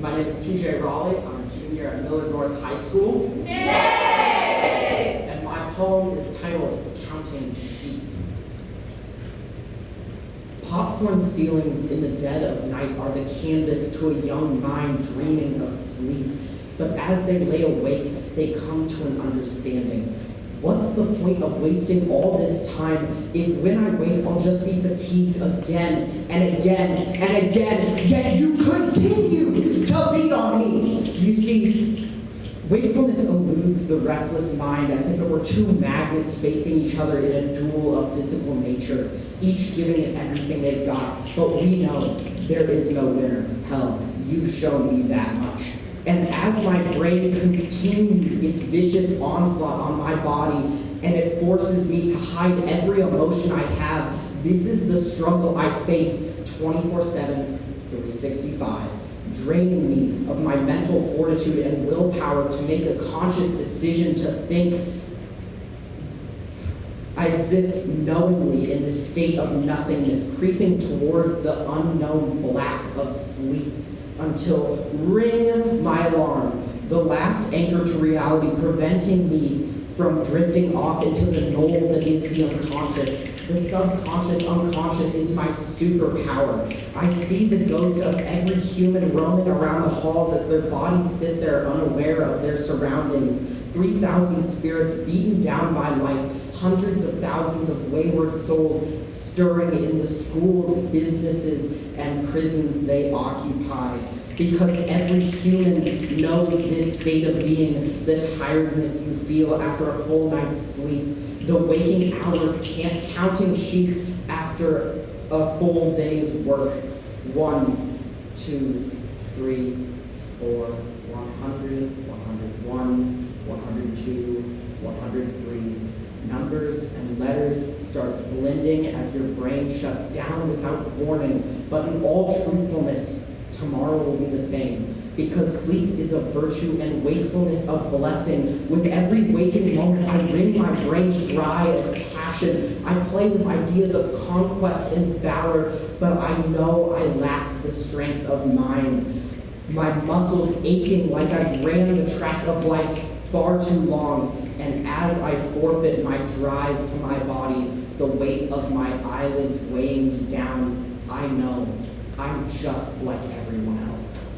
My name is TJ Raleigh. I'm a junior at Millard North High School. Yay! And my poem is titled Counting Sheep. Popcorn ceilings in the dead of night are the canvas to a young mind dreaming of sleep. But as they lay awake, they come to an understanding. What's the point of wasting all this time if when I wake I'll just be fatigued again and again and again, yet you continue to beat on me? You see, wakefulness eludes the restless mind as if it were two magnets facing each other in a duel of physical nature, each giving it everything they've got. But we know there is no winner. Hell, you've shown me that much. And as my brain continues its vicious onslaught on my body and it forces me to hide every emotion I have, this is the struggle I face 24 7, 365, draining me of my mental fortitude and willpower to make a conscious decision to think. I exist knowingly in this state of nothingness, creeping towards the unknown black of sleep until ring my alarm, the last anchor to reality, preventing me from drifting off into the knoll that is the unconscious. The subconscious unconscious is my superpower. I see the ghost of every human roaming around the halls as their bodies sit there unaware of their surroundings. 3,000 spirits beaten down by life, hundreds of thousands of wayward souls stirring in the schools, businesses, and prisons they occupy. Because every human knows this state of being, the tiredness you feel after a full night's sleep, the waking hours can't counting sheep after a full day's work. One, two, three, four, 100, 101, 102, 103. Numbers and letters start blending as your brain shuts down without warning, but in all truthfulness, tomorrow will be the same. Because sleep is a virtue and wakefulness a blessing. With every waking moment, I wring my brain dry of passion. I play with ideas of conquest and valor, but I know I lack the strength of mind. My muscles aching like I've ran the track of life far too long, and as I forfeit my drive to my body, the weight of my eyelids weighing me down, I know I'm just like everyone else.